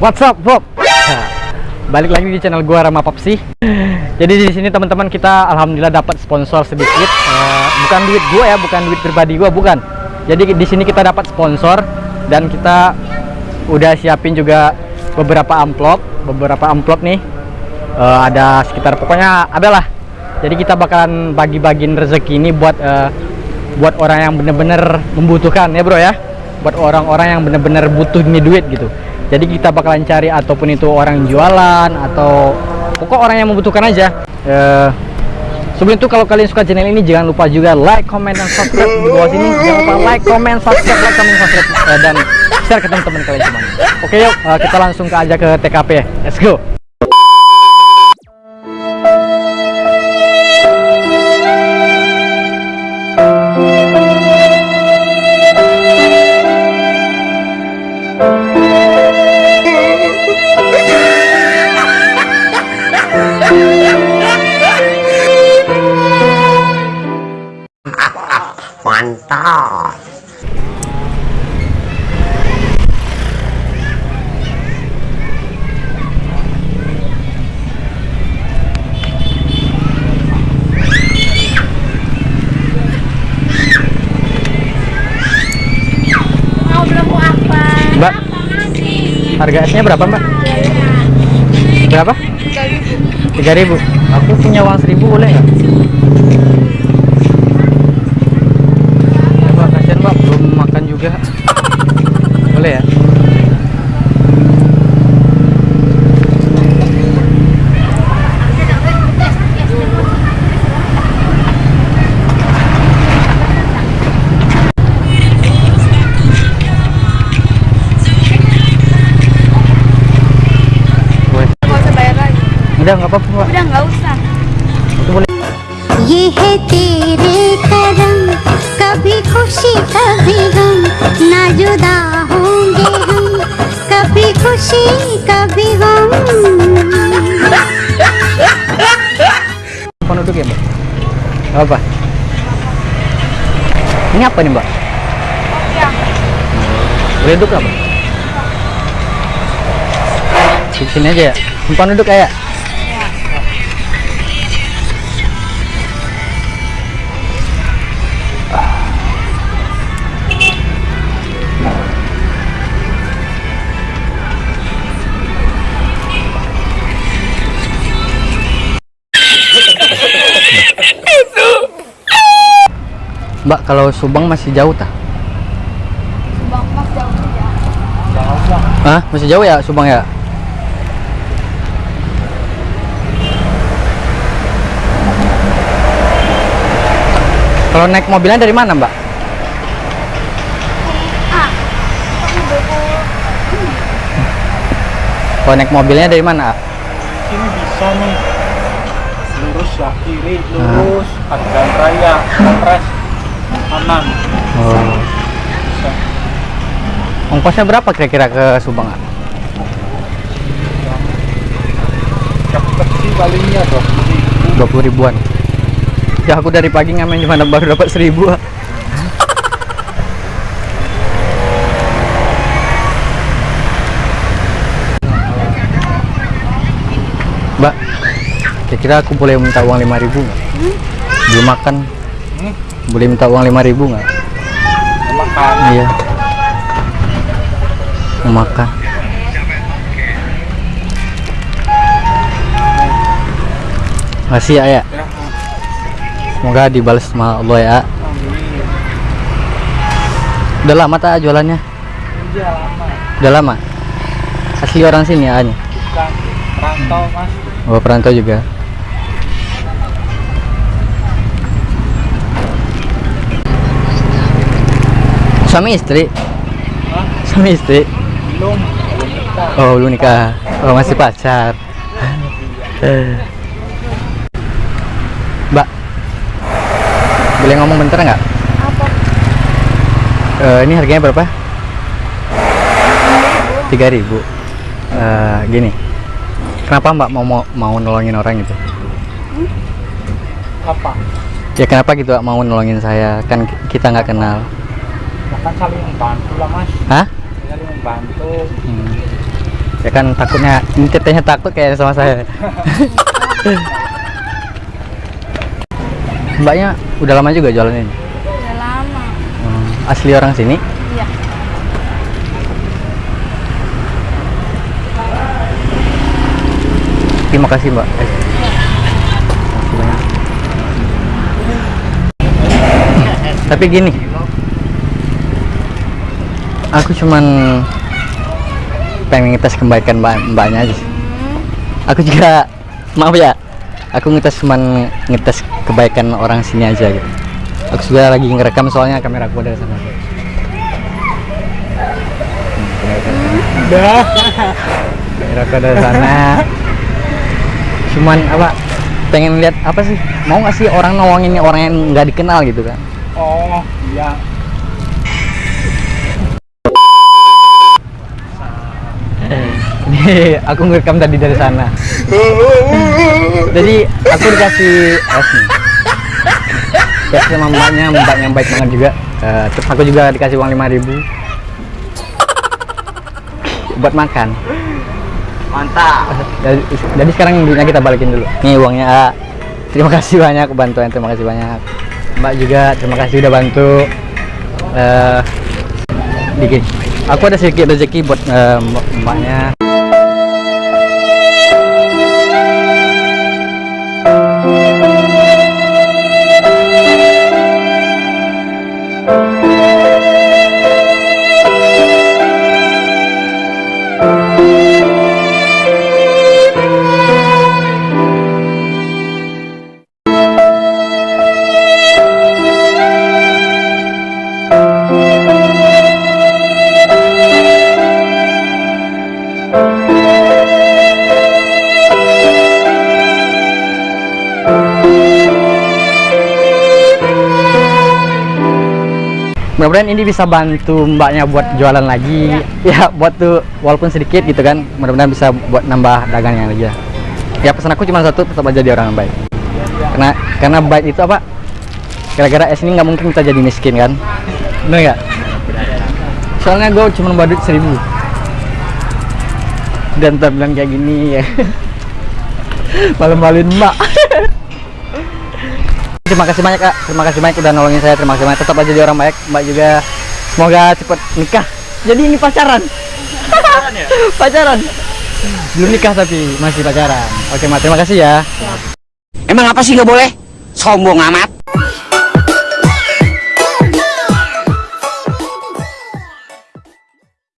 What's up, Bob? Balik lagi di channel gua Rama Papsi. Jadi di sini teman-teman kita alhamdulillah dapat sponsor sedikit. Eh, bukan duit gua ya, bukan duit pribadi gua, bukan. Jadi di sini kita dapat sponsor dan kita udah siapin juga beberapa amplop, beberapa amplop nih. Eh, ada sekitar pokoknya adalah. Jadi kita bakalan bagi-bagiin rezeki ini buat eh, buat orang yang bener-bener membutuhkan ya, Bro ya. Buat orang-orang yang bener-bener butuh ini duit gitu jadi kita bakalan cari ataupun itu orang jualan atau pokok orang yang membutuhkan aja. Uh, sebelum itu kalau kalian suka channel ini jangan lupa juga like comment dan subscribe di bawah sini. Jangan lupa like comment subscribe like comment subscribe uh, dan share ke teman-teman kalian semua oke yuk uh, kita langsung ke aja ke TKP let's go Mbak harga esnya berapa mbak? Berapa? 3000 aku punya uang 1000 boleh nggak? Ya mbak kasihan mbak. Belum makan juga. Boleh ya udah nggak apa-apa mbak Udah nggak usah. itu boleh ये है तेरे करम कभी खुशी कभी गम ना जुदा होंगे हम कभी खुशी कभी गम Apa duduk ya mbak? Gak apa? Ini apa nih mbak? Boleh duduk nggak mbak? Di sini aja ya? Umpan duduk kayak? Mbak kalau Subang masih jauh tak? Bang, mas jauh ya. Hah? Masih jauh ya Subang ya? Kalau naik mobilnya dari mana Mbak? Kalau naik mobilnya dari mana? sini bisa nih lurus ya kiri lurus Adilan Raya Polres kanan Oh. bisa Ongkosnya berapa kira-kira ke Subang? cepet sih palingnya dong 20 ribuan. Ya aku dari pagi ngamen cuma baru dapat seribu. Mbak, kira-kira aku boleh minta uang 5000 ribu nggak? Belum makan. Hmm? Boleh minta uang 5000 ribu nggak? makan Iya. Mau makan. Makasih ya, ya. Semoga dibalas sama Allah ya. amin Udah lama tak jualannya? lama Udah lama? Asli orang sini ya, bukan rantau mas Oh, perantau juga. Suami istri? Hah? Suami istri? belum Oh, belum nikah. Oh, masih pacar. Mbak, boleh ngomong bentar nggak? Apa? Eh, ini harganya berapa? 3000 ribu. Eh, gini, kenapa Mbak mau mau, mau nolongin orang gitu? apa Ya kenapa gitu Mbak, mau nolongin saya? Kan ki- kita nggak kenal. Kan saling membantu lah mas Hah? saling membantu Hmm. ya kan takutnya ini tetehnya takut kayak sama saya mbaknya udah lama juga jualan ini Udah lama. Hmm, asli orang sini Iya. terima kasih mbak banyak. tapi gini aku cuman pengen ngetes kebaikan mbak mbaknya aja sih. aku juga maaf ya aku ngetes cuman ngetes kebaikan orang sini aja gitu aku juga lagi ngerekam soalnya kamera aku ada di sana Udah. kamera aku ada sana cuman apa pengen lihat apa sih mau nggak sih orang nolongin orang yang nggak dikenal gitu kan Oh, iya. Ini aku ngerekam tadi dari sana. Jadi aku dikasih es nih. Ya sama mbaknya, mbaknya baik banget juga. Eh, terus aku juga dikasih uang 5000 buat makan. Mantap. Jadi, jadi sekarang duitnya kita balikin dulu. Nih uangnya. A. Terima kasih banyak bantuan, terima kasih banyak. Mbak juga terima kasih udah bantu. Eh dikit. Aku ada sedikit rezeki buat mbak- mbaknya. Mudah-mudahan ini bisa bantu mbaknya buat jualan lagi. Ya buat tuh walaupun sedikit gitu kan mudah-mudahan bisa buat nambah dagangnya lagi ya. Ya pesan aku cuma satu tetap aja jadi orang yang baik. Karena karena baik itu apa? Gara-gara es ini nggak mungkin kita jadi miskin kan? Bener nggak? Soalnya gue cuma bawa duit seribu. Dan tak bilang kayak gini ya. Malu-maluin mbak terima kasih banyak kak. Terima kasih banyak udah nolongin saya. Terima kasih banyak. Tetap aja jadi orang baik. Mbak juga semoga cepet nikah. Jadi ini pacaran. Pacaran. Belum nikah tapi masih pacaran. Oke mbak. Terima kasih ya. Emang apa sih nggak boleh? Sombong amat.